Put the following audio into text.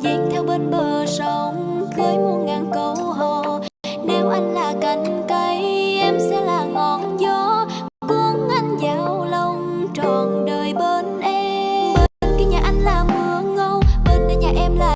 Dạt theo bên bờ sông Gửi muôn ngàn câu hò. Nếu anh là cành cây